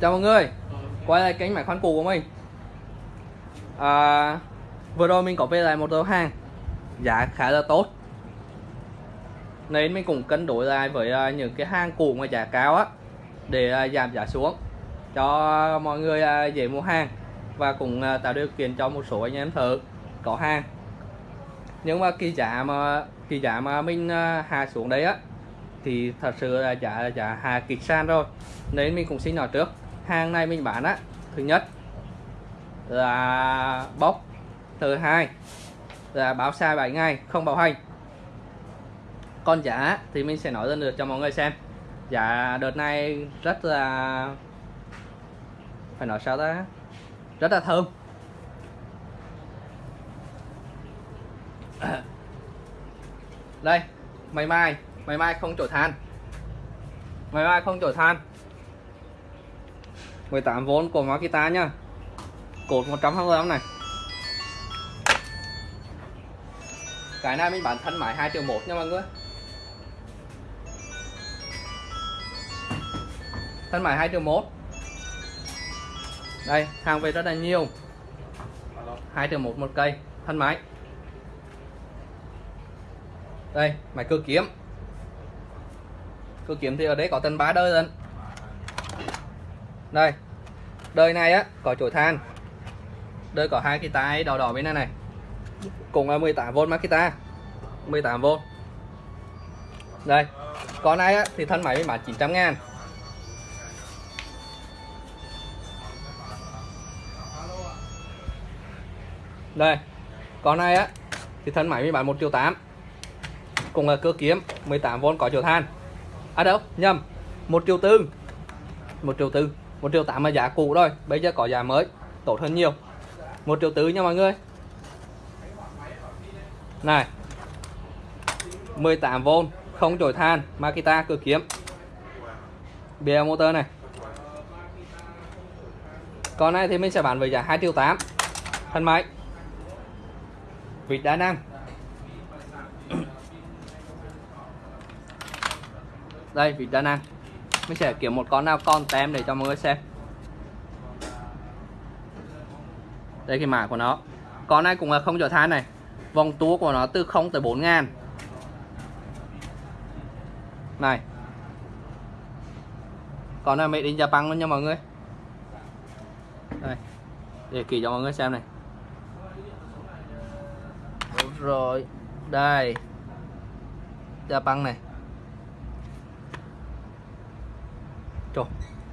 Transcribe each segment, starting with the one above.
Chào mọi người. Quay lại kênh máy khoan cũ của mình. À, Vừa rồi mình có về lại một lô hàng. Giá khá là tốt. Nên mình cũng cân đối lại với à, những cái hàng cũ mà giá cao á Để à, giảm giá xuống Cho mọi người à, dễ mua hàng Và cũng tạo điều kiện cho một số anh em thợ có hàng. Nhưng mà cái giá mà cái giá mà mình hạ xuống đấy á thì thật sự là giá giá hạ kịch san rồi. Nên mình cũng xin nói trước hàng này mình bán á, thứ nhất là bốc, thứ hai là báo sai 7 ngày, không bảo hành. Còn giá thì mình sẽ nói lên được cho mọi người xem. Giá đợt này rất là, phải nói sao ta? Rất là thơm. Đây mày mai mày mai không chổi than. Mày mai không chổi than. 18V của Makita nhá. Cột 125 này. Cái này mình bán thân máy 2 triệu 1 nha mọi người. Thân máy 2 triệu 1 đây, hàng về rất là nhiều. 2 triệu 1 một cây, thân máy đây máy cơ kiếm. Cơ kiếm thì ở đây có tầng 3 đơn đây. Đời này á có chỗ than. Đời có hai cái tay đỏ đỏ bên này này. Cùng là 18V Makita 18V đây. Con này á, thì thân máy mới bán 900 ngàn. Đây. Con này á thì thân máy mới bán 1 triệu 8 cùng là cơ kiếm 18V có chổi than. À đâu nhầm. 1 triệu tư. 1 triệu tư. 1 triệu 8 là giá cũ rồi, bây giờ có giá mới, tốt hơn nhiều. 1 triệu tứ nha mọi người. Này 18V không chổi than, Makita cửa kiếm. BL motor này. Con này thì mình sẽ bán với giá 2 triệu 8 thân máy. Vịt đá năng. Đây, vịt đa năng mình sẽ kiếm một con nào con tem để cho mọi người xem. Đây cái mã của nó. Con này cũng là không chở than này. Vòng tua của nó từ 0 tới 4 ngàn. Này. Con này made in Japan luôn nha mọi người. Đây. Để kỳ cho mọi người xem này. Đúng rồi. Đây. Japan này. Trời,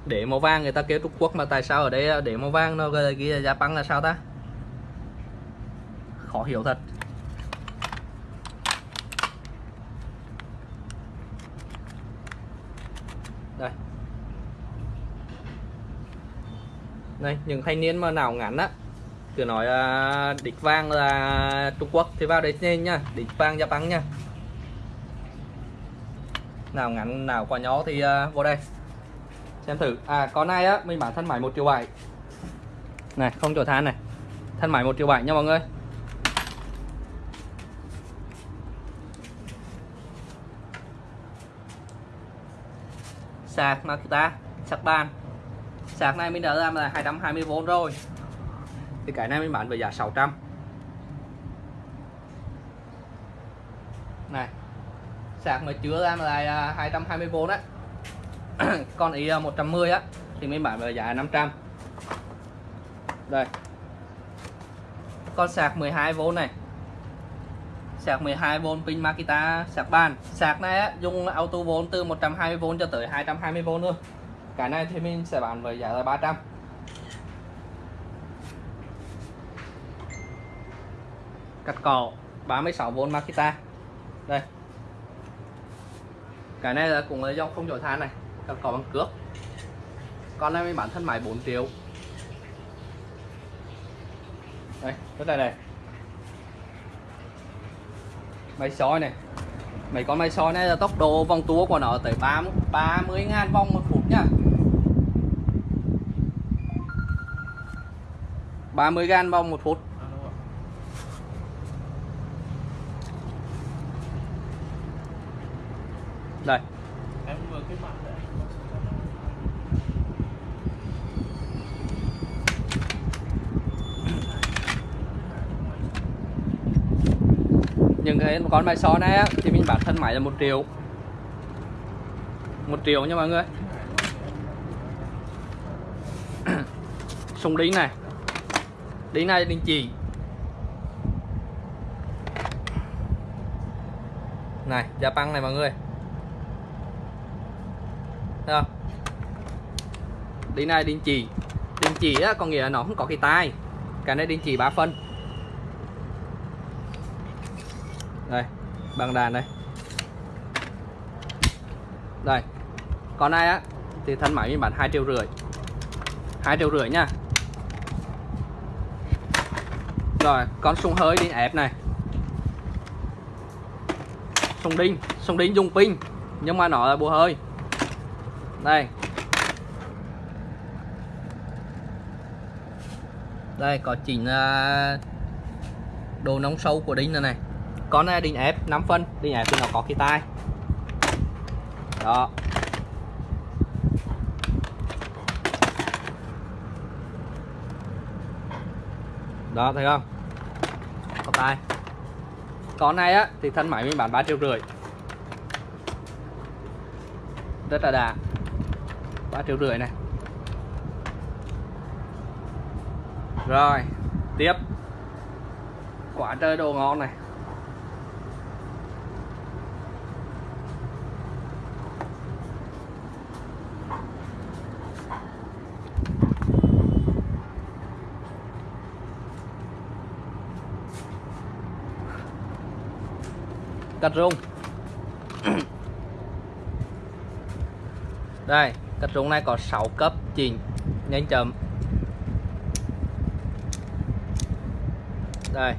để màu vàng người ta kêu Trung Quốc mà tại sao ở đây để màu vàng nó ghi là Japan là sao ta? Khó hiểu thật. Đây. Đây, những thanh niên mà nào ngắn á cứ nói uh, địch vàng là Trung Quốc thì vào đây nên nha, địch vàng Japan nha. Nào ngắn nào quả nhỏ thì uh, vô đây xem thử. À con này á? Mình bán thân máy một triệu bảy. Này, không chỗ than này. Thân máy một triệu bảy nha mọi người. Sạc Makita sạc bàn. Sạc này mình đã làm là 220V rồi. Thì cái này mình bán với giá 600 này. Sạc mà chưa làm là 220V á. con ý à, 110 á thì mình bán với giá 500 đây. Con sạc 12V này. Sạc 12V pin Makita sạc bàn. Sạc này á, dùng auto vốn từ 120V cho tới 220V luôn cái này thì mình sẽ bán với giá là 300 cắt cỏ 36V Makita. Đây. Cái này là cũng là dòng không chổi than này cắt cỏ bằng cước con này mình bán thân máy 4 triệu đây rất này này. Máy soi này. Mấy con máy soi này là tốc độ vòng tua của nó tới 30 30 ngàn vòng một phút nhá 30 gan vòng một phút. Đây. Đấy, con bài so này á, thì mình bán thân máy là một triệu. Một triệu nha mọi người. Súng đính này. Đính này đính chỉ. Này giá băng này mọi người. Thấy không? Đính này đính chỉ. Đính chỉ á có nghĩa là nó không có cái tai. Cái này đính chỉ 3 phân đây bằng đàn đây. Đây con này á, thì thân máy mình bán hai triệu rưỡi. Hai triệu rưỡi nha. Rồi, con súng hơi đi, ép này. Súng đinh súng đinh dùng pin, nhưng mà nó là bùa hơi. Đây. Đây, có chỉnh à, đồ nóng sâu của đinh này này con này, đinh ép 5 phân. Đinh ép thì nó có cái tai. Đó. Đó, thấy không? Có tai. Con này á, thì thân máy mình bán 3 triệu rưỡi. Rất là đà. 3 triệu rưỡi này. Rồi, tiếp. Quả trời đồ ngon này. Cắt rung. Đây cắt rung này có 6 cấp chỉnh nhanh chậm. Đây.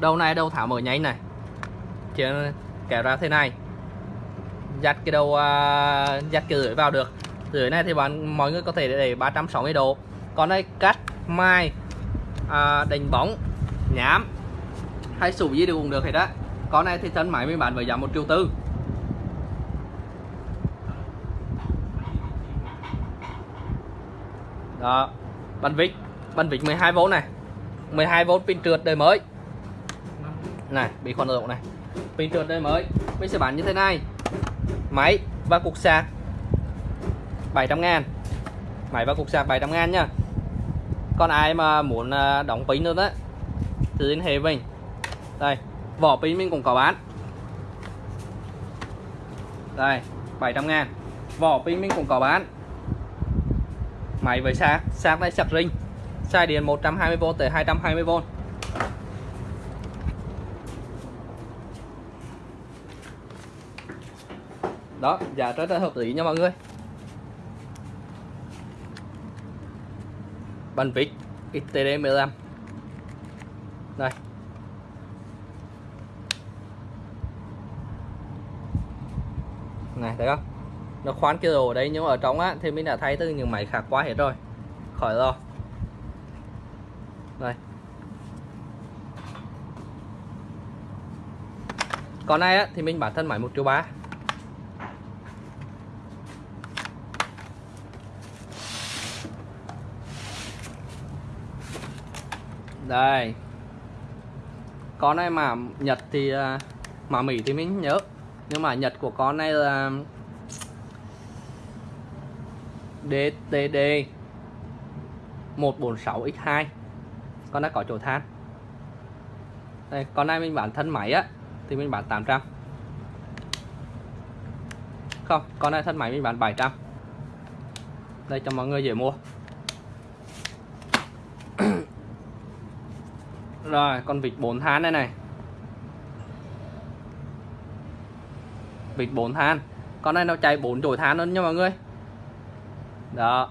Đầu này đầu thảo mở nháy này. Chỉ kéo ra thế này. Dắt cái đầu uh, dắt cái lưỡi vào được. Lưỡi này thì bạn mọi người có thể để 360 độ. Còn đây cắt mai à, đánh bóng nhám hay sủ gì đều cũng được hết đó. Con này thì thân máy mình bán với giá một triệu tư. Đó. Bắn vít bắn vít 12V này. 12V pin trượt đời mới. Này, bị khoan độ này. Pin trượt đời mới. Mình sẽ bán như thế này. Máy và cục sạc. 700 ngàn. Máy và cục sạc 700 ngàn nha. Còn ai mà muốn à, đóng pin nữa đó, thì liên hệ với mình đây, vỏ pin mình cũng có bán. Đây 700 ngàn. Vỏ pin mình cũng có bán. Máy với sạc sạc này sạc ring. Xài điện 120V tới 220V đó, giá rất là hợp lý nha mọi người. Bàn vít XTD15 đây. Này, thấy không? Nó khoán kia rồi đấy đây nhưng mà ở trong á, thì mình đã thay từ những máy khác qua hết rồi. Khỏi rồi. Đây. Còn này á, thì mình bản thân máy một triệu ba. Đây. Con này mà Nhật thì à, mà Mỹ thì mình nhớ nhưng mà Nhật của con này là DTD 146X2 con đã có chỗ than. Đây, con này mình bán thân máy á, thì mình bán 800 không, con này thân máy mình bán 700 đây, cho mọi người dễ mua. Rồi, con vịt 4 than này này. Vịt 4 than. Con này nó chạy 4 chổi than luôn nha mọi người. Đó.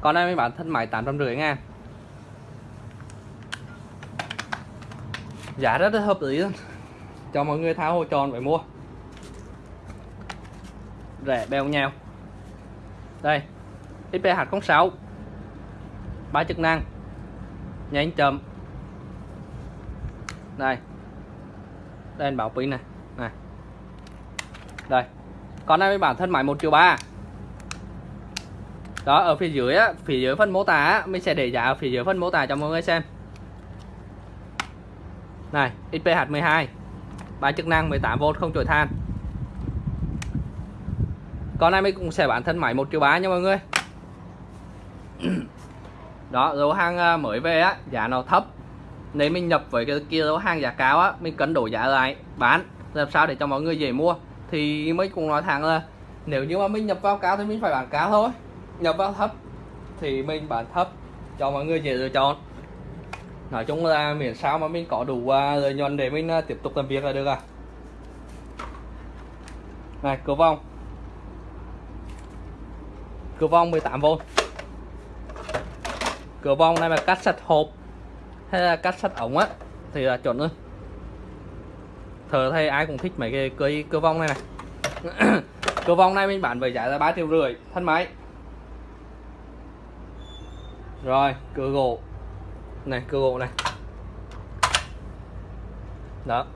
Con này mới bán thân máy 850 ngàn. Giá rất là hợp lý luôn. Cho mọi người tháo hồ tròn phải mua. Rẻ bèo nhèo. Đây XPH06 ba chức năng. Nhanh chậm đây. Đây bảo pin này. Này. Đây. Con này bản thân máy một triệu ba. Đó ở phía dưới á phía dưới phần mô tả á, mình sẽ để giá ở phía dưới phần mô tả cho mọi người xem. Này XPH12 ba chức năng 18V không chổi than. Con này mình cũng sẽ bán thân máy 1 triệu 3 nha mọi người. Đó dấu hàng à, mới về á giá nó thấp nếu mình nhập với cái kia đó hàng giá cao á mình cân đổi giá lại bán làm sao để cho mọi người dễ mua. Thì mới cũng nói thẳng là nếu như mà mình nhập vào cao thì mình phải bán cao thôi. Nhập vào thấp thì mình bán thấp cho mọi người dễ lựa chọn. Nói chung là miễn sao mà mình có đủ uh, lợi nhuận để mình uh, tiếp tục làm việc là được à. Này cửa vong cửa vong 18V cửa vong này mà cắt sạch hộp hay là cắt sắt ống á. Thì là chuẩn luôn thờ thay ai cũng thích mấy cái cây cơ vong này này. Cơ vong này mình bán với giá là ba triệu rưỡi, thân máy. Rồi cửa gỗ. Này cửa gỗ này. Đó.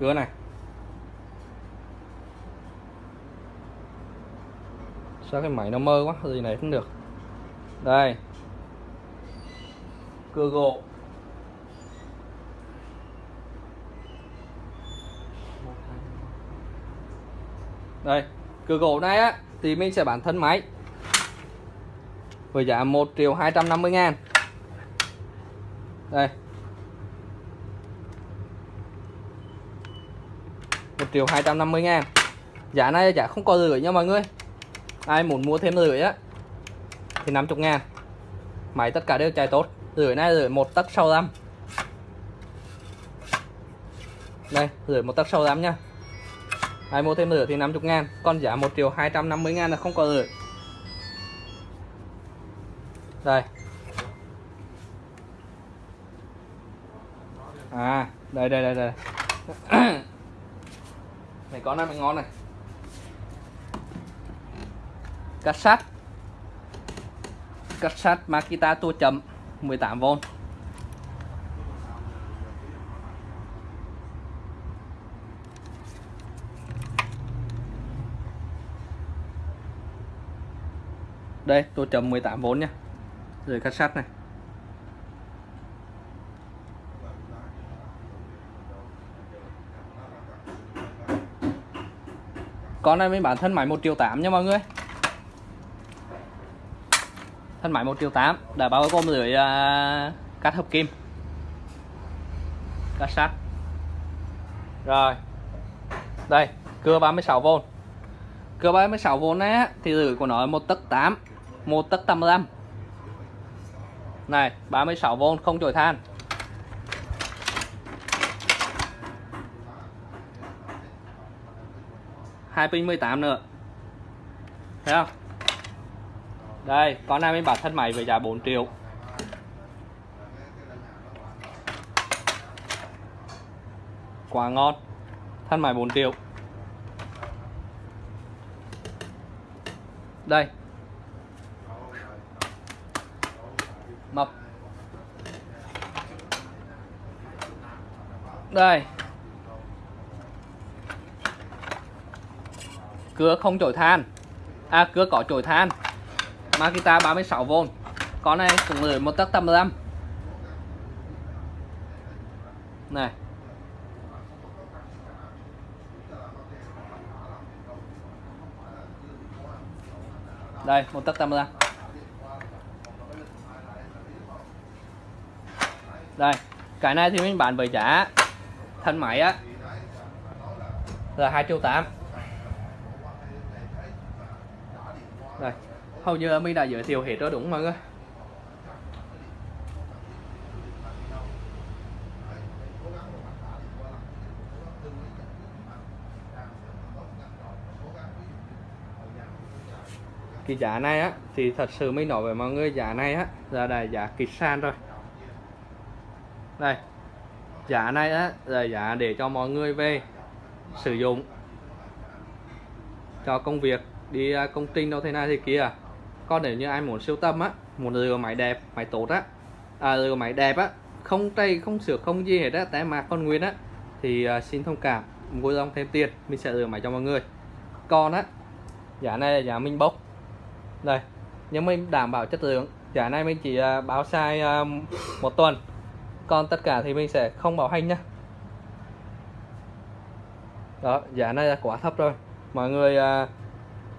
Cửa này. Sao cái máy nó mơ quá gì này cũng được. Đây cửa gỗ đây cửa gỗ này á, thì mình sẽ bán thân máy với giá 1 triệu 250 ngàn. Đây. 1 triệu 250 ngàn. Giá này giá không có rưỡi nha mọi người. Ai muốn mua thêm rưỡi á, thì 50 ngàn. Máy tất cả đều chạy tốt lưỡi này lưỡi một tấc sau răm. Đây lưỡi một tấc sau răm nha ai mua thêm lửa thì 50 ngàn, còn giá 1 triệu 250 ngàn là không có lửa đây. À đây đây đây đây. Này có này mới ngon này. Cắt sắt. Cắt sắt Makita tua chậm 18V đây, tôi chấm 18V nhá. Rồi cắt sắt này. Con này mình bán thân máy 1 triệu 8 nha mọi người thân máy 1 triệu 8 đã bao gồm lưỡi uh, à, cắt hợp kim cắt sắt. Rồi đây cưa 36V cưa 36V này thì lưỡi của nó là 1 tấc 8 1 tấc 85 này 36V không chổi than. Hai pin 18 nữa. Thấy không? Đây, con này mình bán thân máy với giá 4 triệu. Quá ngon. Thân máy 4 triệu. Đây. Mập. Đây. Cưa không chổi than. À cưa có chổi than. Makita 36V con này cũng gửi một tấc 85 này. Đây, một tấc 85 đây, cái này thì mình bán với giá thân máy á, là 2 triệu 8 đây hầu như mình đã giới thiệu hết rồi đúng mọi người? Cái giá này á, thì thật sự mới nói với mọi người, giá này á, là là giá kịch san rồi. Đây, giá này á, là giá để cho mọi người về sử dụng cho công việc, đi à, công trình đâu thế này thì kia còn nếu như ai muốn siêu tâm á muốn lừa máy đẹp máy tốt á. À, lừa máy đẹp á không tay không sửa không gì hết á tại mà con nguyên á. Thì uh, xin thông cảm vui lòng thêm tiền mình sẽ lừa máy cho mọi người. Còn á giá này là giá mình bốc. Đây nhưng mình đảm bảo chất lượng. Giá này mình chỉ uh, báo sai uh, một tuần. Còn tất cả thì mình sẽ không bảo hành nhá. Đó giá này là quá thấp rồi. Mọi người uh,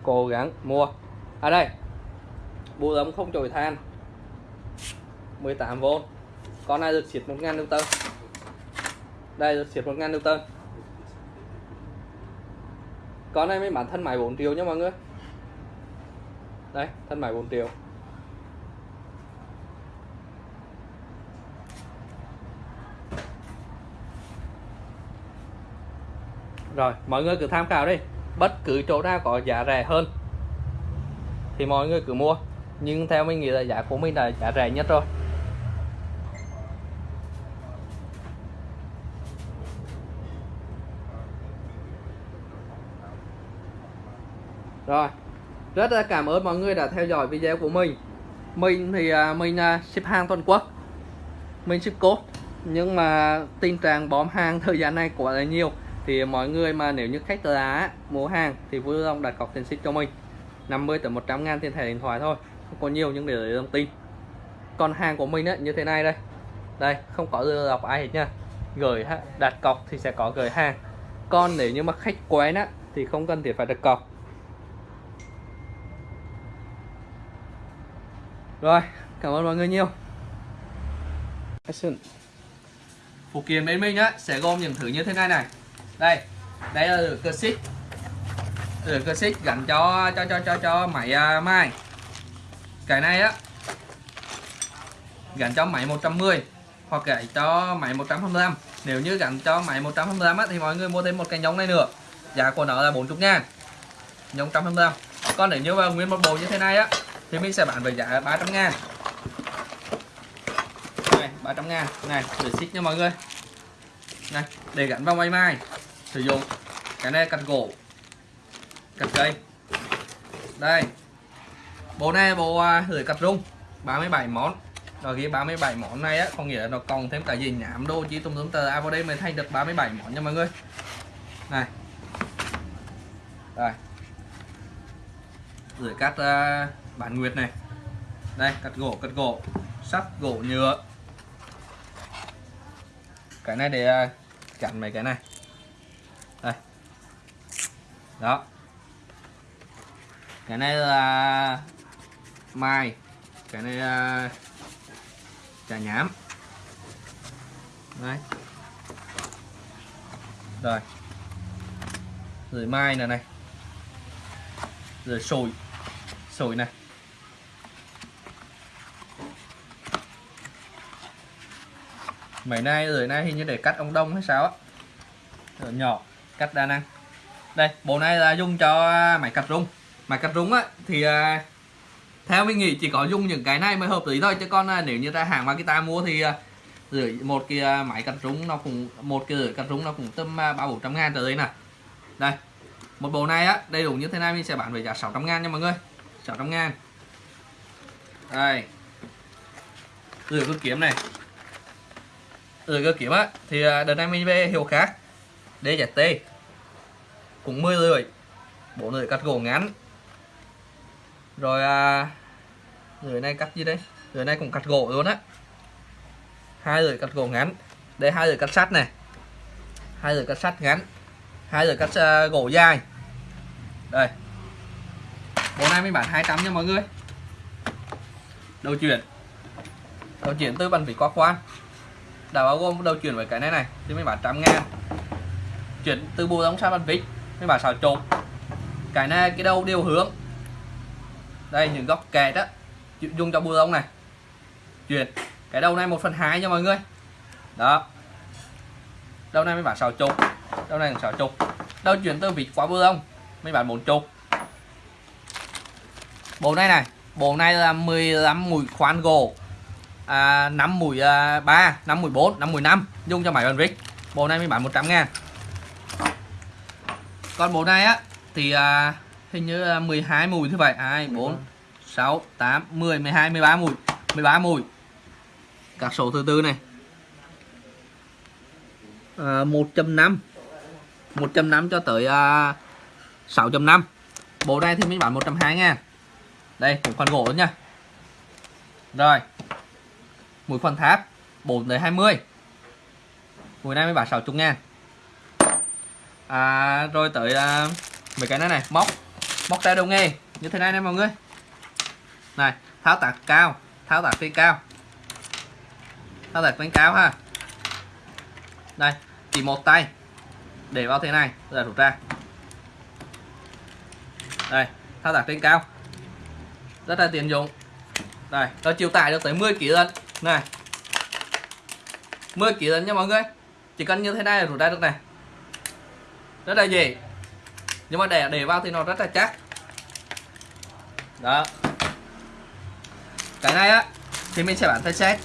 cố gắng mua. Ở à đây bù ấm không chổi than. 18V con này được xịt 1000 Newton. Đây, được xịt 1000 Newton. Con này mới bán thân máy 4 triệu nha mọi người. Đây, thân máy 4 triệu. Rồi, mọi người cứ tham khảo đi. Bất cứ chỗ nào có giá rẻ hơn thì mọi người cứ mua nhưng theo mình nghĩ là giá của mình là giá rẻ nhất rồi. Rồi, rất là cảm ơn mọi người đã theo dõi video của mình. Mình thì à, mình à, ship hàng toàn quốc. Mình ship cốt nhưng mà tình trạng bóm hàng thời gian này quá là nhiều. Thì mọi người mà nếu như khách lá mua hàng thì vui lòng đặt cọc tiền ship cho mình. 50 tới 100 ngàn tiền thẻ điện thoại thôi không có nhiều nhưng để lấy thông tin. Còn hàng của mình ấy, như thế này đây. Đây không có lừa đọc ai hết nha. Gửi đặt cọc thì sẽ có gửi hàng. Còn nếu như mà khách quen á thì không cần thiết phải đặt cọc. Rồi cảm ơn mọi người nhiều. Action. phụ kiện bên mình á sẽ gồm những thứ như thế này này. Đây đây là cơ xích. Cơ xích gắn cho cho cho cho cho máy à, uh, mai cái này á gắn cho máy 110 hoặc gắn cho máy 125 nếu như gắn cho máy 125 á, thì mọi người mua thêm một cái nhông này nữa. Giá của nó là 40 ngàn. Nhông 125 còn nếu như mà nguyên một bộ như thế này á thì mình sẽ bán với giá 300 ngàn. Này 300 ngàn. Này để xích nha mọi người. Này để gắn vào máy mai. Sử dụng cái này cắt gỗ cắt cây. Đây bộ này bộ lưỡi à, gửi cắt rung 37 món. Rồi cái 37 món này á không nghĩa là nó còn thêm cả gì nhảm đô chỉ tung tùm tờ. À vào đây mới thay được 37 món nha mọi người. Này. Rồi. Gửi cắt uh, bản nguyệt này. Đây cắt gỗ cắt gỗ. Sắt gỗ nhựa. Cái này để uh, chặn mấy cái này. Đây. Đó. Cái này là mai. Cái này là trà nhám. Đấy rồi. Rồi mai này này. Rồi sồi. Sồi này. Mấy nay rồi nay hình như để cắt ông đông hay sao á. Rồi nhỏ cắt đa năng. Đây bộ này là dùng cho máy cắt rung. Máy cắt rung á thì uh, theo mình nghĩ chỉ có dùng những cái này mới hợp lý thôi, chứ còn à, nếu như ta hàng Makita ta mua thì à, rưỡi, một cái à, máy cắt rúng nó cũng, một cái rưỡi cắt rúng nó cũng tầm ba bốn trăm ngàn trở lên nè đây, một bộ này á, đầy đủ như thế này mình sẽ bán với giá 600 ngàn nha mọi người. 600 ngàn. Đây. Rửa cơ kiếm này. Rửa cơ kiếm á, thì đợt này mình về hiệu khác. DZT cũng 10 lưỡi. Bộ lưỡi cắt gỗ ngắn rồi à, lưỡi này cắt gì đây? Lưỡi này cũng cắt gỗ luôn á. Hai lưỡi cắt gỗ ngắn. Đây hai lưỡi cắt sắt này. Hai lưỡi cắt sắt ngắn. Hai lưỡi cắt uh, gỗ dài. Đây. Bộ này mình bán 200 nha mọi người. Đầu chuyển. Đầu chuyển từ bàn vỉ qua khoan đã bao gồm đầu chuyển với cái này này thì mình bán trăm ngàn. Chuyển từ bù đóng sang bàn vít mới bán xào trộn. Cái này cái đầu đều hướng đây những góc kẹt á. Dùng cho bùa lông này. Chuyển. Cái đầu này một phần hai nha mọi người. Đó. Đầu này mới bán xào chục. Đầu này xào chục. Đầu chuyển từ vịt qua bùa lông mới bán bốn chục. Bộ này này bộ này là 15 mùi khoan gỗ. À, 5 mùi à, 3 5 mùi 4 5 mùi 5 dùng cho máy bàn vít bộ này mới bán 100 ngàn. Còn bộ này á thì à, hình như là 12 mùi thứ vậy 2 4 6 8 10 12 13 mùi. 13 mùi. Các số thứ tư này. À, 1.5 1.5 cho tới à, 6.5 bộ này thì mình bán 120 ngàn đây một phần gỗ nha. Rồi. Mũi phần tháp 4 tới 20 mũi này mới bán 60 ngàn. À, rồi tới à, mấy cái này này móc móc tay đầu nghề như thế này nè mọi người. Này, tháo tạc cao, tháo tạc phi cao. Tháo tạc phi cao ha. Đây chỉ một tay. Để vào thế này, là rút ra. Đây thao tác trên cao. Rất là tiện dụng. Đây nó chịu tải được tới 10 kg lần này. 10 kg lần nha mọi người. Chỉ cần như thế này là rút ra được này. Rất là dễ nhưng mà để để vào thì nó rất là chắc. Đó. Cái này á thì mình sẽ bán theo set.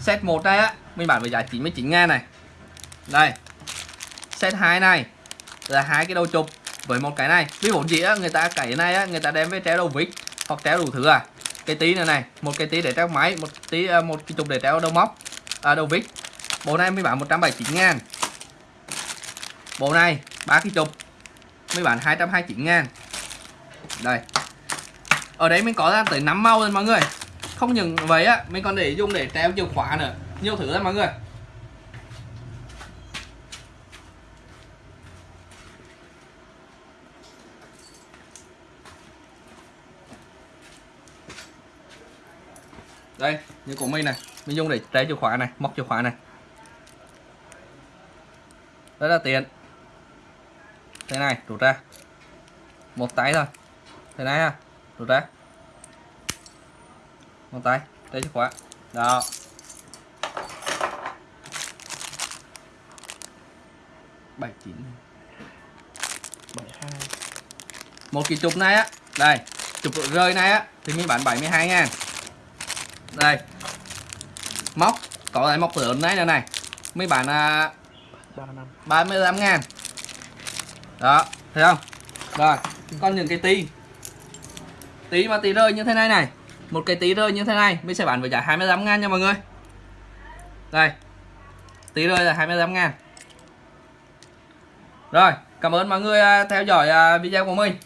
Set một đây á mình bán với giá 99 ngàn này. Đây. Set 2 này là hai cái đầu chụp với một cái này. Ví dụ gì á người ta cái này á người ta đem với treo đầu vít hoặc treo đủ thứ à. Cái tí này này một cái tí để treo máy một tí à, một cái chụp để treo đầu móc à, đầu vít. Bộ này mới bán 179 ngàn. Bộ này ba cái chụp mới bán 229 ngàn. Đây. Ở đấy mình có ra tới 5 màu rồi mọi người. Không những vậy á, mình còn để dùng để treo chìa khóa nữa. Nhiều thứ lắm mọi người. Đây, như của mình này. Mình dùng để treo chìa khóa này, móc chìa khóa này. Rất là tiện thế này rút ra. Một tay thôi. Thế này ha rút ra. Một tay treo chìa khóa. Đó. Bảy chín. Bảy hai. Một cái chụp này á. Đây chụp rơi này á. Thì mình bán 72 ngàn. Đây. Móc có lại móc lớn này nữa này. Mấy bạn à, 35 ngàn đó, thấy không? Rồi, con những cái tí. Tí mà tí rơi như thế này này. Một cái tí rơi như thế này, mình sẽ bán với giá 25 ngàn nha mọi người. Đây, tí rơi là 25 ngàn. Rồi, cảm ơn mọi người à, theo dõi à, video của mình.